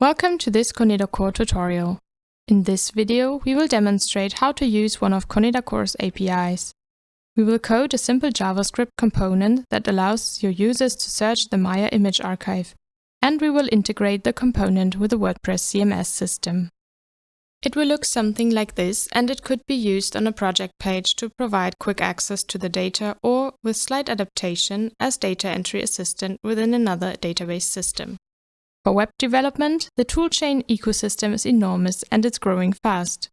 Welcome to this ConedaKOR tutorial. In this video, we will demonstrate how to use one of ConedaKOR's APIs. We will code a simple JavaScript component that allows your users to search the Maya image archive, and we will integrate the component with the WordPress CMS system. It will look something like this, and it could be used on a project page to provide quick access to the data or, with slight adaptation, as data entry assistant within another database system. For web development, the toolchain ecosystem is enormous and it's growing fast.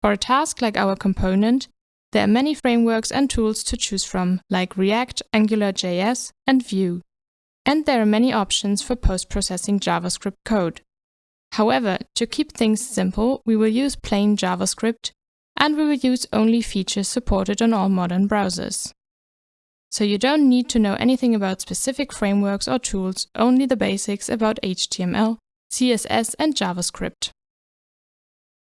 For a task like our component, there are many frameworks and tools to choose from, like React, AngularJS, and Vue. And there are many options for post-processing JavaScript code. However, to keep things simple, we will use plain JavaScript, and we will use only features supported on all modern browsers. So you don't need to know anything about specific frameworks or tools, only the basics about HTML, CSS and JavaScript.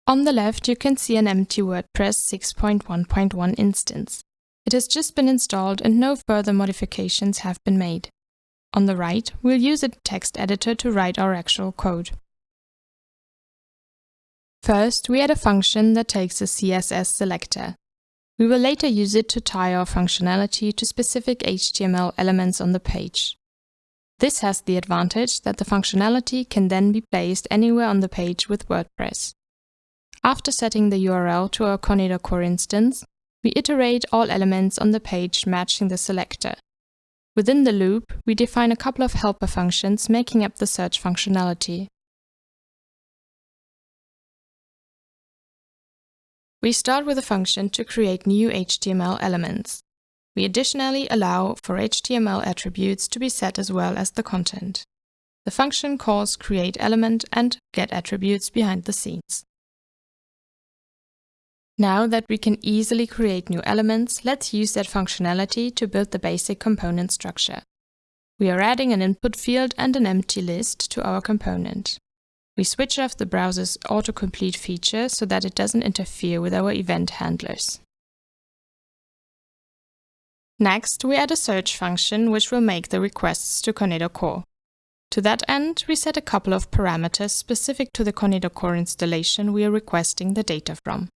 On the left you can see an empty WordPress 6.1.1 instance. It has just been installed and no further modifications have been made. On the right, we'll use a text editor to write our actual code. First, we add a function that takes a CSS selector. We will later use it to tie our functionality to specific HTML elements on the page. This has the advantage that the functionality can then be placed anywhere on the page with WordPress. After setting the URL to our ConedaKOR instance, we iterate all elements on the page matching the selector. Within the loop, we define a couple of helper functions making up the search functionality. We start with a function to create new HTML elements. We additionally allow for HTML attributes to be set as well as the content. The function calls createElement and getAttributes behind the scenes. Now that we can easily create new elements, let's use that functionality to build the basic component structure. We are adding an input field and an empty list to our component. We switch off the browser's autocomplete feature so that it doesn't interfere with our event handlers. Next, we add a search function which will make the requests to ConedaKOR. To that end, we set a couple of parameters specific to the ConedaKOR installation we are requesting the data from.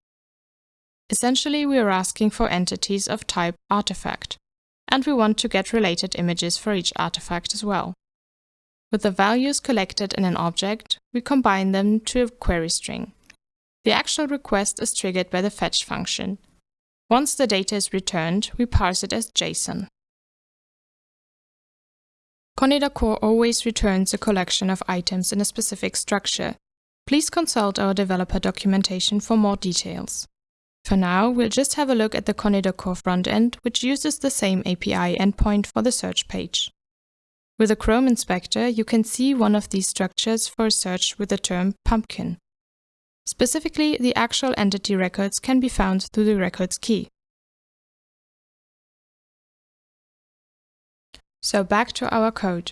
Essentially, we are asking for entities of type artifact, and we want to get related images for each artifact as well. With the values collected in an object, we combine them to a query string. The actual request is triggered by the fetch function. Once the data is returned, we parse it as JSON. ConedaKOR always returns a collection of items in a specific structure. Please consult our developer documentation for more details. For now, we'll just have a look at the ConedaKOR frontend, which uses the same API endpoint for the search page. With a Chrome inspector, you can see one of these structures for a search with the term pumpkin. Specifically, the actual entity records can be found through the records key. So back to our code.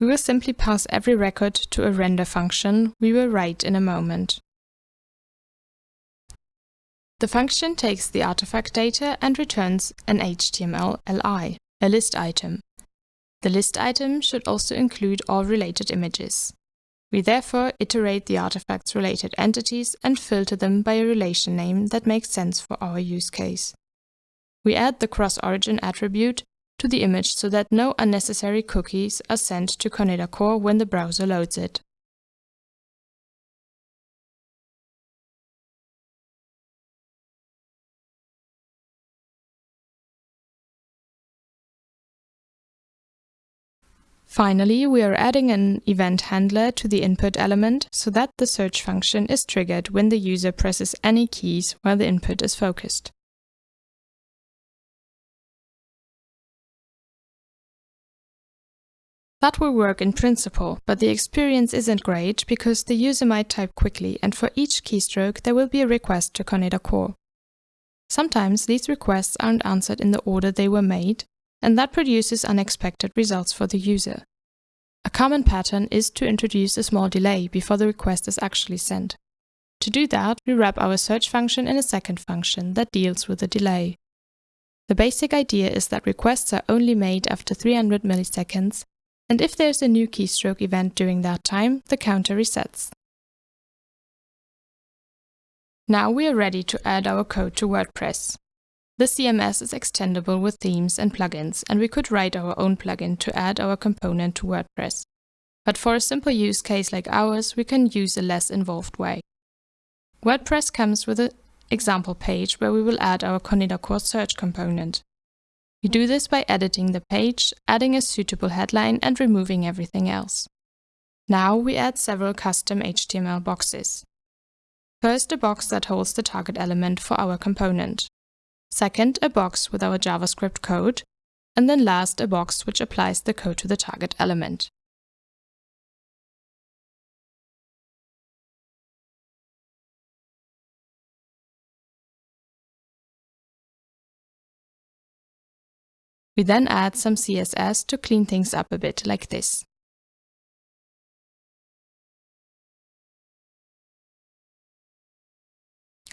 We will simply pass every record to a render function we will write in a moment. The function takes the artifact data and returns an HTML li, a list item. The list item should also include all related images. We therefore iterate the artifact's related entities and filter them by a relation name that makes sense for our use case. We add the cross-origin attribute to the image so that no unnecessary cookies are sent to ConedaKOR when the browser loads it. Finally, we are adding an event handler to the input element so that the search function is triggered when the user presses any keys while the input is focused. That will work in principle, but the experience isn't great because the user might type quickly and for each keystroke there will be a request to ConedaKOR. Sometimes these requests aren't answered in the order they were made, and that produces unexpected results for the user. A common pattern is to introduce a small delay before the request is actually sent. To do that, we wrap our search function in a second function that deals with the delay. The basic idea is that requests are only made after 300 milliseconds And if there's a new keystroke event during that time, the counter resets. Now we are ready to add our code to WordPress. The CMS is extendable with themes and plugins, and we could write our own plugin to add our component to WordPress. But for a simple use case like ours, we can use a less involved way. WordPress comes with an example page where we will add our ConedaKOR search component. We do this by editing the page, adding a suitable headline and removing everything else. Now we add several custom HTML boxes. First, a box that holds the target element for our component. Second, a box with our JavaScript code. And then last, a box which applies the code to the target element. We then add some CSS to clean things up a bit like this.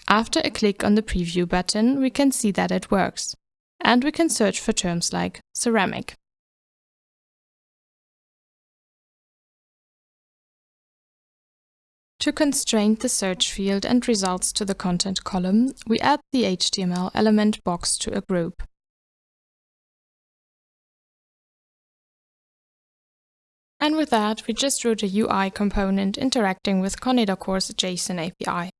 After a click on the preview button, we can see that it works. And we can search for terms like ceramic. To constrain the search field and results to the content column, we add the HTML element box to a group. And with that, we just wrote a UI component interacting with ConedaKOR's JSON API.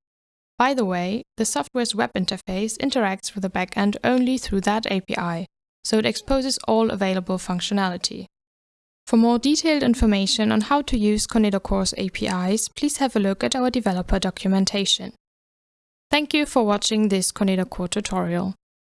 By the way, the software's web interface interacts with the backend only through that API, so it exposes all available functionality. For more detailed information on how to use ConedaKOR's APIs, please have a look at our developer documentation. Thank you for watching this ConedaKOR tutorial.